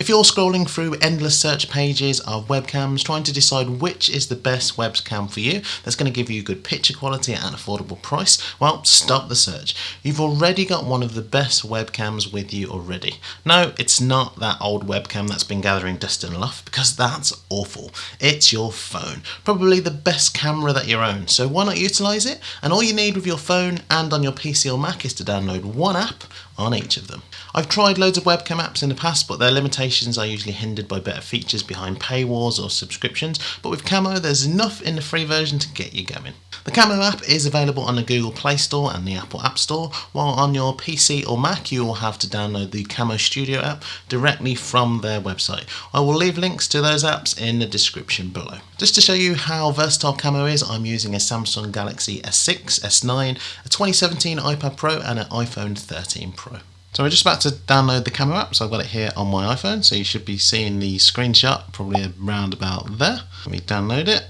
If you're scrolling through endless search pages of webcams trying to decide which is the best webcam for you that's going to give you good picture quality at an affordable price, well, stop the search. You've already got one of the best webcams with you already. No, it's not that old webcam that's been gathering dust and luff because that's awful. It's your phone, probably the best camera that you own. So why not utilize it? And all you need with your phone and on your PC or Mac is to download one app on each of them. I've tried loads of webcam apps in the past, but their limitations are usually hindered by better features behind paywalls or subscriptions. But with Camo, there's enough in the free version to get you going. The Camo app is available on the Google Play Store and the Apple App Store, while on your PC or Mac, you will have to download the Camo Studio app directly from their website. I will leave links to those apps in the description below. Just to show you how versatile Camo is, I'm using a Samsung Galaxy S6, S9, a 2017 iPad Pro, and an iPhone 13 Pro. So we're just about to download the Camo app, so I've got it here on my iPhone, so you should be seeing the screenshot probably around about there. Let me download it.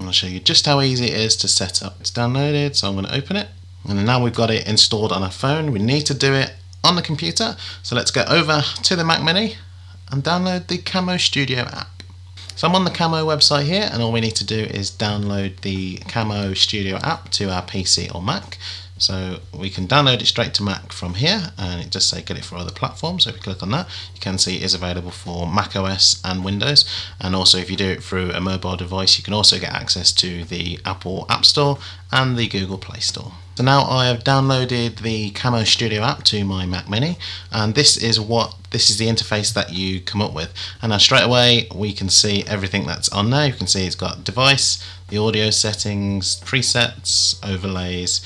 I'll show you just how easy it is to set up. It's downloaded, so I'm going to open it. And now we've got it installed on our phone. We need to do it on the computer. So let's go over to the Mac Mini and download the Camo Studio app. So I'm on the Camo website here and all we need to do is download the Camo Studio app to our PC or Mac. So we can download it straight to Mac from here and it does say get it for other platforms. So if you click on that, you can see it is available for Mac OS and Windows. And also if you do it through a mobile device, you can also get access to the Apple App Store and the Google Play Store. So now I have downloaded the Camo Studio app to my Mac Mini and this is what this is the interface that you come up with. And now straight away we can see everything that's on there. You can see it's got device the audio settings presets overlays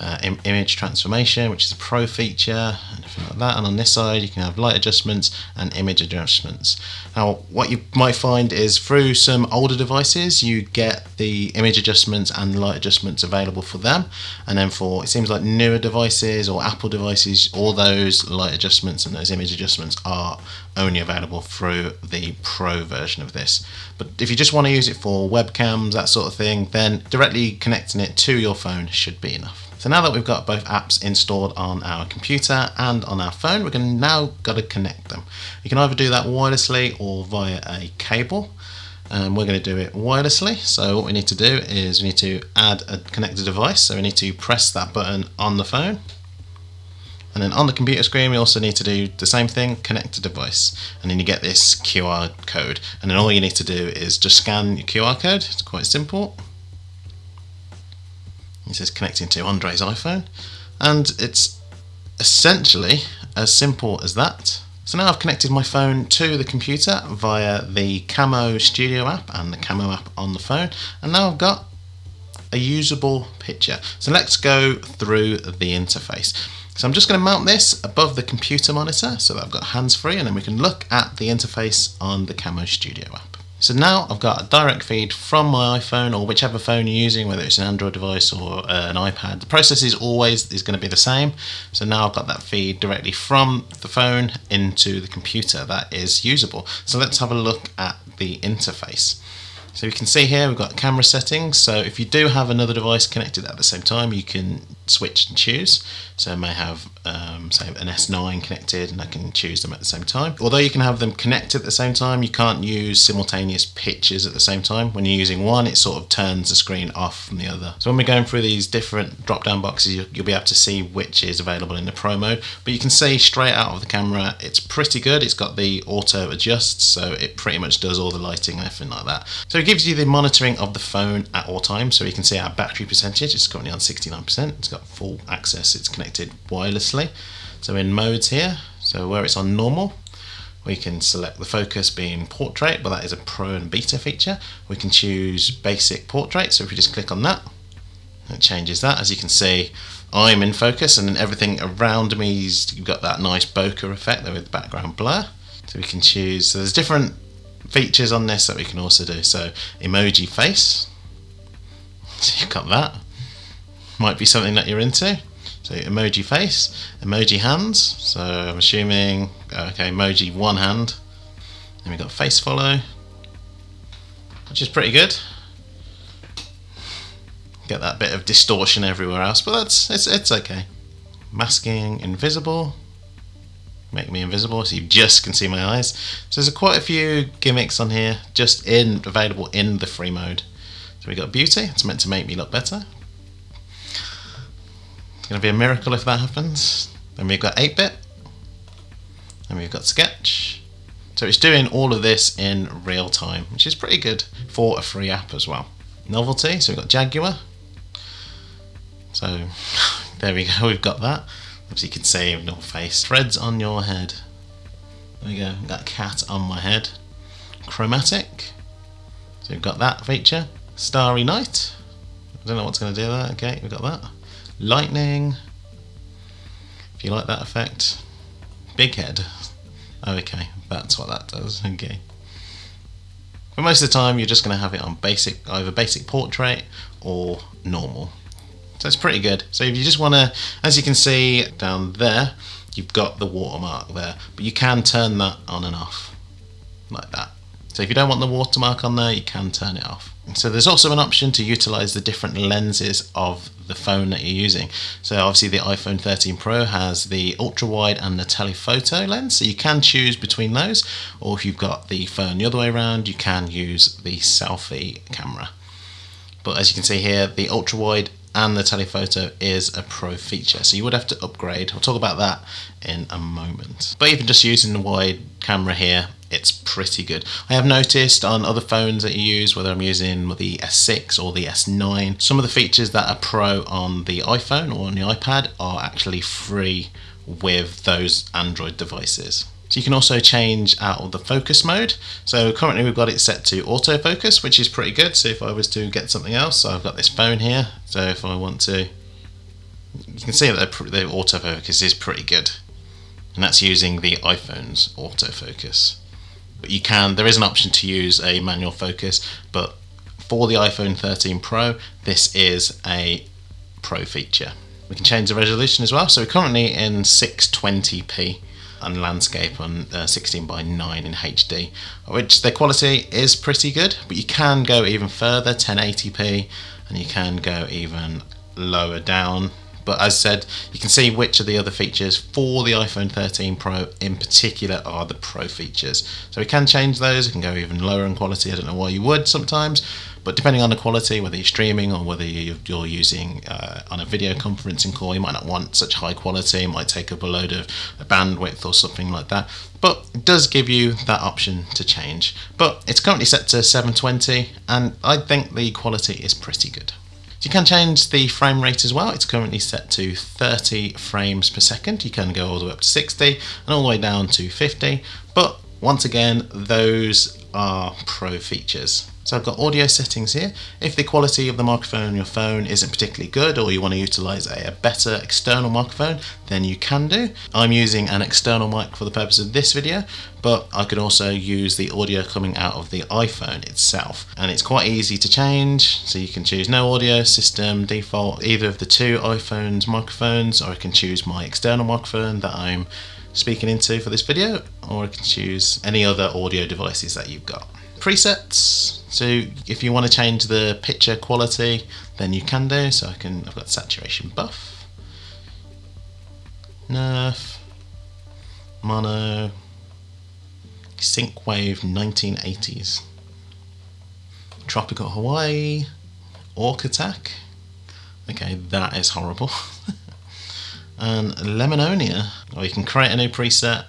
uh, Im image transformation, which is a pro feature, anything like that. And on this side, you can have light adjustments and image adjustments. Now, what you might find is through some older devices, you get the image adjustments and light adjustments available for them. And then for, it seems like newer devices or Apple devices, all those light adjustments and those image adjustments are only available through the pro version of this. But if you just want to use it for webcams, that sort of thing, then directly connecting it to your phone should be enough. So now that we've got both apps installed on our computer and on our phone, we're going to now got to connect them. You can either do that wirelessly or via a cable. And we're going to do it wirelessly. So what we need to do is we need to add a connected device. So we need to press that button on the phone. And then on the computer screen, we also need to do the same thing, connect a device. And then you get this QR code. And then all you need to do is just scan your QR code. It's quite simple. It says connecting to Andre's iPhone. And it's essentially as simple as that. So now I've connected my phone to the computer via the Camo Studio app and the Camo app on the phone. And now I've got a usable picture. So let's go through the interface. So I'm just going to mount this above the computer monitor so that I've got hands free and then we can look at the interface on the Camo Studio app. So now I've got a direct feed from my iPhone or whichever phone you're using, whether it's an Android device or uh, an iPad. The process is always is going to be the same. So now I've got that feed directly from the phone into the computer that is usable. So let's have a look at the interface. So you can see here we've got camera settings. So if you do have another device connected at the same time, you can switch and choose. So I may have um, say an S9 connected and I can choose them at the same time. Although you can have them connected at the same time, you can't use simultaneous pictures at the same time. When you're using one, it sort of turns the screen off from the other. So when we're going through these different drop down boxes, you'll be able to see which is available in the Pro mode. But you can see straight out of the camera, it's pretty good. It's got the auto adjust, so it pretty much does all the lighting and everything like that. So it gives you the monitoring of the phone at all times. So you can see our battery percentage, it's currently on 69%. It's got full access, it's connected wirelessly. So in modes here, so where it's on normal, we can select the focus being portrait, but that is a pro and beta feature. We can choose basic portrait, so if we just click on that, it changes that. As you can see, I'm in focus and then everything around me is, you've got that nice bokeh effect there with background blur. So we can choose, so there's different features on this that we can also do. So emoji face, so you've got that. Might be something that you're into. So emoji face, emoji hands. So I'm assuming, uh, okay, emoji one hand. Then we've got face follow, which is pretty good. Get that bit of distortion everywhere else, but that's it's it's okay. Masking invisible. make me invisible so you just can see my eyes. So there's quite a few gimmicks on here just in available in the free mode. So we got beauty, it's meant to make me look better. It's going to be a miracle if that happens. Then we've got 8-bit. And we've got sketch. So it's doing all of this in real time, which is pretty good for a free app as well. Novelty, so we've got Jaguar. So there we go, we've got that. As you can see, no face. Threads on your head. There we go, got cat on my head. Chromatic. So we've got that feature. Starry Night. I don't know what's going to do that. Okay, we've got that. Lightning. If you like that effect. Big head. Oh, okay, that's what that does. Okay. But most of the time, you're just going to have it on basic, either basic portrait or normal. So it's pretty good. So if you just want to, as you can see down there, you've got the watermark there, but you can turn that on and off. So if you don't want the watermark on there, you can turn it off. So there's also an option to utilize the different lenses of the phone that you're using. So obviously the iPhone 13 Pro has the ultra wide and the telephoto lens. So you can choose between those, or if you've got the phone the other way around, you can use the selfie camera. But as you can see here, the ultra wide and the telephoto is a pro feature so you would have to upgrade I'll talk about that in a moment but even just using the wide camera here it's pretty good I have noticed on other phones that you use whether I'm using the S6 or the S9 some of the features that are pro on the iPhone or on the iPad are actually free with those Android devices so you can also change out of the focus mode. So currently we've got it set to autofocus, which is pretty good. So if I was to get something else, so I've got this phone here. So if I want to, you can see that the autofocus is pretty good. And that's using the iPhone's autofocus. But you can, there is an option to use a manual focus, but for the iPhone 13 Pro, this is a pro feature. We can change the resolution as well. So we're currently in 620p and landscape on uh, 16 by 9 in HD, which the quality is pretty good, but you can go even further, 1080p, and you can go even lower down. But as said, you can see which of the other features for the iPhone 13 Pro in particular are the Pro features. So we can change those, it can go even lower in quality, I don't know why you would sometimes, but depending on the quality, whether you're streaming or whether you're using uh, on a video conferencing call, you might not want such high quality. It might take up a load of bandwidth or something like that. But it does give you that option to change. But it's currently set to 720, and I think the quality is pretty good. So you can change the frame rate as well. It's currently set to 30 frames per second. You can go all the way up to 60 and all the way down to 50. But once again, those are pro features. So I've got audio settings here. If the quality of the microphone on your phone isn't particularly good or you want to utilize a, a, better external microphone, then you can do. I'm using an external mic for the purpose of this video, but I could also use the audio coming out of the iPhone itself. And it's quite easy to change, so you can choose no audio system, default, either of the two iPhone's microphones, or I can choose my external microphone that I'm speaking into for this video, or I can choose any other audio devices that you've got presets so if you want to change the picture quality then you can do. So I can I've got saturation buff nerf mono synthwave 1980s tropical Hawaii orc attack. Okay that is horrible. And Lemononia or you can create a new preset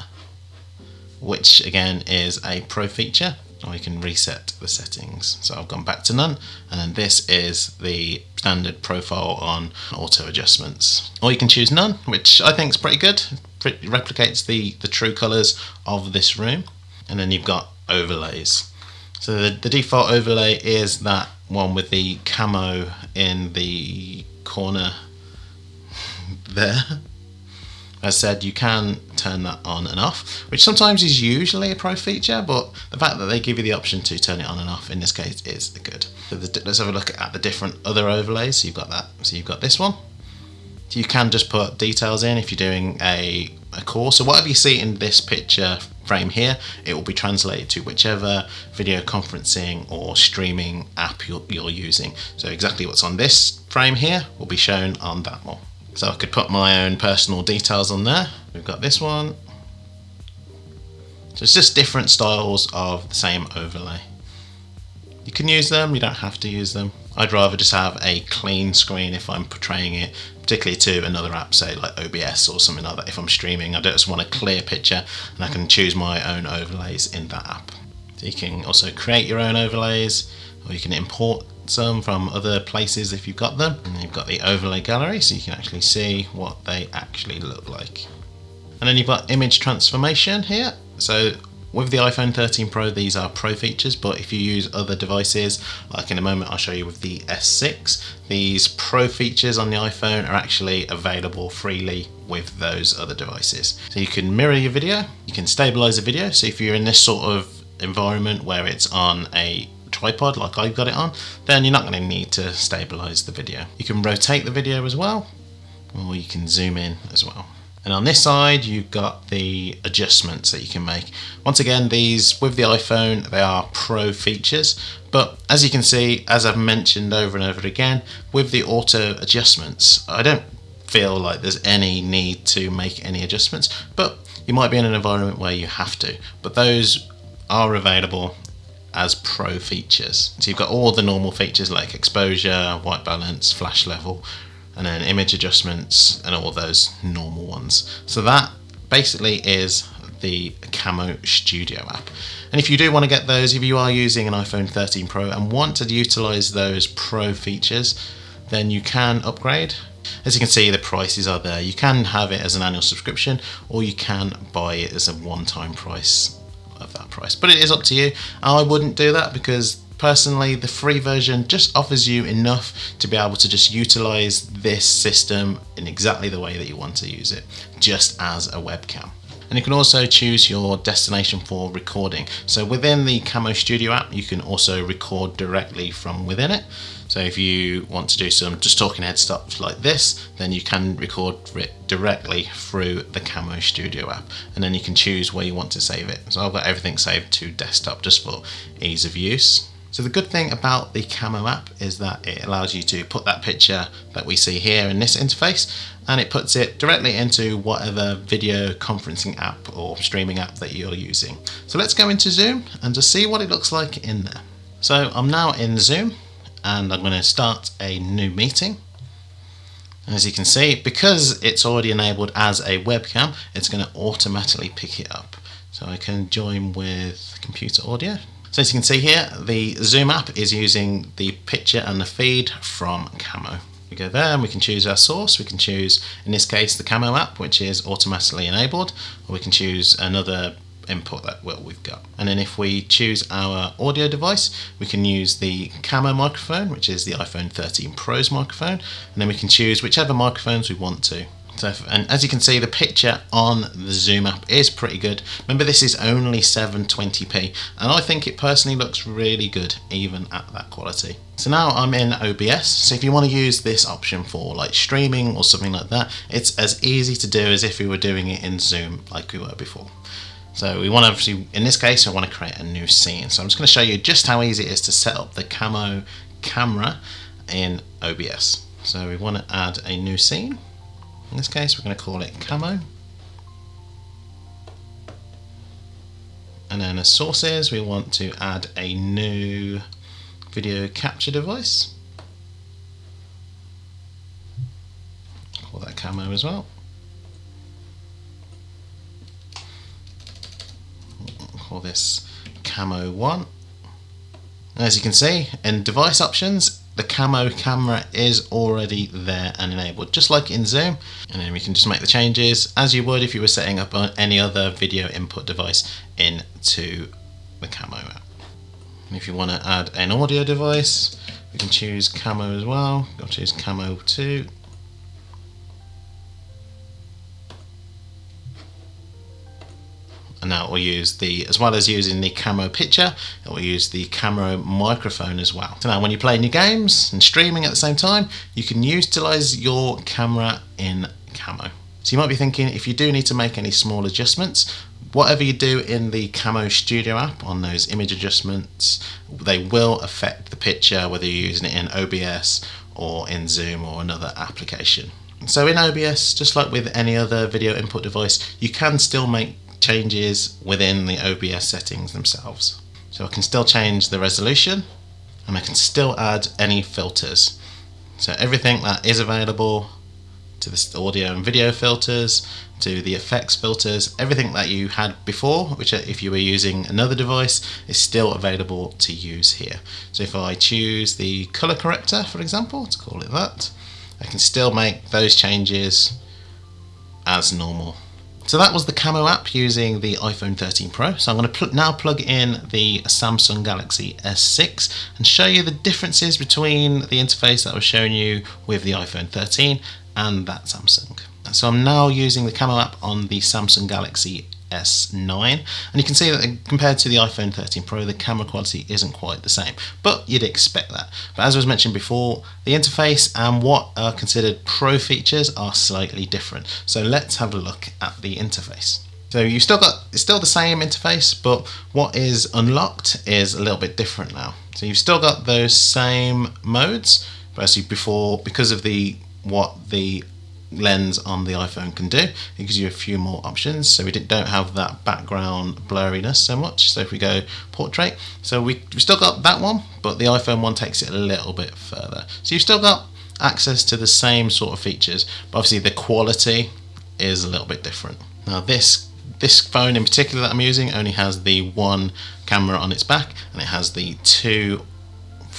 which again is a pro feature or you can reset the settings. So I've gone back to none, and then this is the standard profile on auto adjustments. Or you can choose none, which I think is pretty good. It replicates the, the true colors of this room. And then you've got overlays. So the, the default overlay is that one with the camo in the corner there as said, you can turn that on and off, which sometimes is usually a pro feature, but the fact that they give you the option to turn it on and off in this case is good. So the, let's have a look at the different other overlays. So you've got that. So you've got this one. You can just put details in if you're doing a, a course. So whatever you see in this picture frame here, it will be translated to whichever video conferencing or streaming app you're, you're using. So exactly what's on this frame here will be shown on that one. So I could put my own personal details on there. We've got this one, So it's just different styles of the same overlay. You can use them, you don't have to use them. I'd rather just have a clean screen if I'm portraying it, particularly to another app, say like OBS or something like that. If I'm streaming, I just want a clear picture and I can choose my own overlays in that app. So you can also create your own overlays or you can import some from other places if you've got them. And you've got the overlay gallery so you can actually see what they actually look like. And then you've got image transformation here. So with the iPhone 13 Pro, these are Pro features, but if you use other devices, like in a moment I'll show you with the S6, these Pro features on the iPhone are actually available freely with those other devices. So you can mirror your video, you can stabilize the video, so if you're in this sort of environment where it's on a tripod like I've got it on, then you're not going to need to stabilize the video. You can rotate the video as well, or you can zoom in as well. And on this side, you've got the adjustments that you can make. Once again, these with the iPhone, they are pro features. But as you can see, as I've mentioned over and over again, with the auto adjustments, I don't feel like there's any need to make any adjustments, but you might be in an environment where you have to. But those are available as pro features. So you've got all the normal features like exposure, white balance, flash level, and then image adjustments and all those normal ones. So that basically is the Camo Studio app. And if you do want to get those, if you are using an iPhone 13 Pro and want to utilize those Pro features, then you can upgrade. As you can see, the prices are there. You can have it as an annual subscription or you can buy it as a one-time price that price. But it is up to you. I wouldn't do that because Personally, the free version just offers you enough to be able to just utilize this system in exactly the way that you want to use it, just as a webcam. And you can also choose your destination for recording. So within the Camo Studio app, you can also record directly from within it. So if you want to do some just talking head stuff like this, then you can record it directly through the Camo Studio app. And then you can choose where you want to save it. So I've got everything saved to desktop just for ease of use. So the good thing about the Camo app is that it allows you to put that picture that we see here in this interface and it puts it directly into whatever video conferencing app or streaming app that you're using. So let's go into Zoom and just see what it looks like in there. So I'm now in Zoom and I'm going to start a new meeting. As you can see, because it's already enabled as a webcam, it's going to automatically pick it up. So I can join with computer audio so as you can see here, the Zoom app is using the picture and the feed from Camo. We go there and we can choose our source. We can choose, in this case, the Camo app, which is automatically enabled, or we can choose another input that we've got. And then if we choose our audio device, we can use the Camo microphone, which is the iPhone 13 Pro's microphone, and then we can choose whichever microphones we want to. So, and as you can see, the picture on the Zoom app is pretty good. Remember, this is only 720p, and I think it personally looks really good, even at that quality. So now I'm in OBS, so if you want to use this option for like streaming or something like that, it's as easy to do as if we were doing it in Zoom like we were before. So we want to obviously, in this case, I want to create a new scene. So I'm just going to show you just how easy it is to set up the Camo camera in OBS. So we want to add a new scene. In this case we're going to call it camo. And then as sources we want to add a new video capture device. Call that camo as well. This camo 1. As you can see in device options the camo camera is already there and enabled just like in Zoom and then we can just make the changes as you would if you were setting up any other video input device into the camo app. And if you want to add an audio device we can choose camo as well, I'll choose camo 2 and now it will use the, as well as using the camo picture, it will use the camo microphone as well. So now when you're playing your games and streaming at the same time, you can utilize your camera in camo. So you might be thinking, if you do need to make any small adjustments, whatever you do in the Camo Studio app on those image adjustments, they will affect the picture, whether you're using it in OBS or in Zoom or another application. So in OBS, just like with any other video input device, you can still make changes within the OBS settings themselves. So I can still change the resolution and I can still add any filters. So everything that is available to the audio and video filters, to the effects filters, everything that you had before, which if you were using another device, is still available to use here. So if I choose the color corrector, for example, to call it that, I can still make those changes as normal. So that was the Camo app using the iPhone 13 Pro. So I'm going to pl now plug in the Samsung Galaxy S6 and show you the differences between the interface that I was showing you with the iPhone 13 and that Samsung. So I'm now using the Camo app on the Samsung Galaxy S9 and you can see that compared to the iPhone 13 Pro the camera quality isn't quite the same but you'd expect that. But as was mentioned before the interface and what are considered pro features are slightly different. So let's have a look at the interface. So you've still got it's still the same interface but what is unlocked is a little bit different now. So you've still got those same modes but as you before because of the what the lens on the iPhone can do. It gives you a few more options. So we don't have that background blurriness so much. So if we go portrait, so we, have still got that one, but the iPhone one takes it a little bit further. So you've still got access to the same sort of features, but obviously the quality is a little bit different. Now this this phone in particular that I'm using only has the one camera on its back and it has the two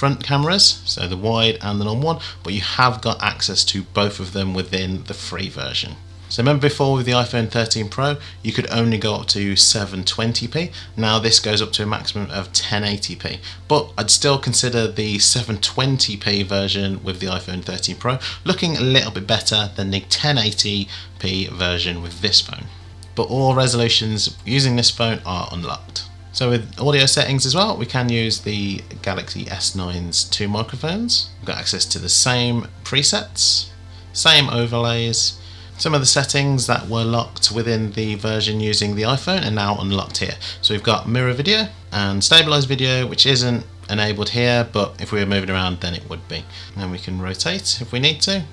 front cameras, so the wide and the normal one, but you have got access to both of them within the free version. So remember before with the iPhone 13 Pro, you could only go up to 720p. Now this goes up to a maximum of 1080p. But I'd still consider the 720p version with the iPhone 13 Pro looking a little bit better than the 1080p version with this phone. But all resolutions using this phone are unlocked. So with audio settings as well, we can use the Galaxy S9's two microphones. We've got access to the same presets, same overlays. Some of the settings that were locked within the version using the iPhone are now unlocked here. So we've got mirror video and stabilized video, which isn't enabled here, but if we were moving around, then it would be. And we can rotate if we need to.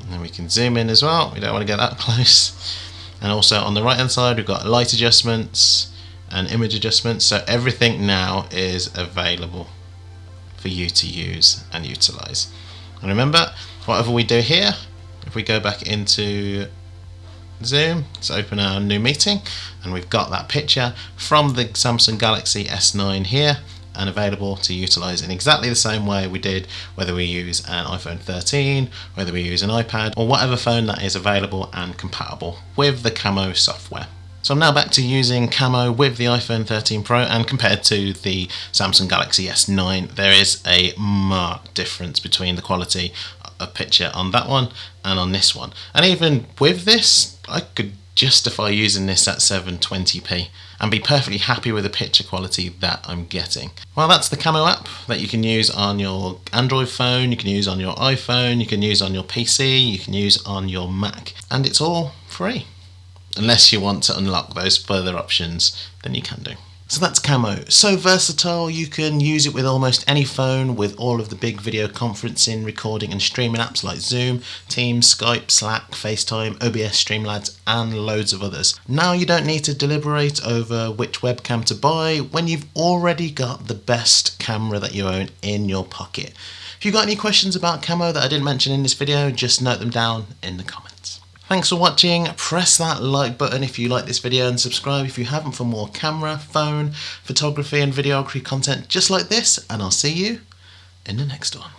And then we can zoom in as well. We don't want to get that close. And also on the right hand side, we've got light adjustments, and image adjustments. So everything now is available for you to use and utilize. And remember whatever we do here if we go back into zoom let's open our new meeting and we've got that picture from the Samsung Galaxy S9 here and available to utilize in exactly the same way we did whether we use an iPhone 13 whether we use an iPad or whatever phone that is available and compatible with the Camo software so I'm now back to using camo with the iPhone 13 Pro and compared to the Samsung Galaxy S9 there is a marked difference between the quality of picture on that one and on this one. And even with this I could justify using this at 720p and be perfectly happy with the picture quality that I'm getting. Well that's the Camo app that you can use on your Android phone, you can use on your iPhone, you can use on your PC, you can use on your Mac and it's all free unless you want to unlock those further options, then you can do. So that's Camo. So versatile, you can use it with almost any phone with all of the big video conferencing, recording and streaming apps like Zoom, Teams, Skype, Slack, FaceTime, OBS, Streamlabs and loads of others. Now you don't need to deliberate over which webcam to buy when you've already got the best camera that you own in your pocket. If you've got any questions about Camo that I didn't mention in this video, just note them down in the comments. Thanks for watching, press that like button if you like this video and subscribe if you haven't for more camera, phone, photography and videography content just like this and I'll see you in the next one.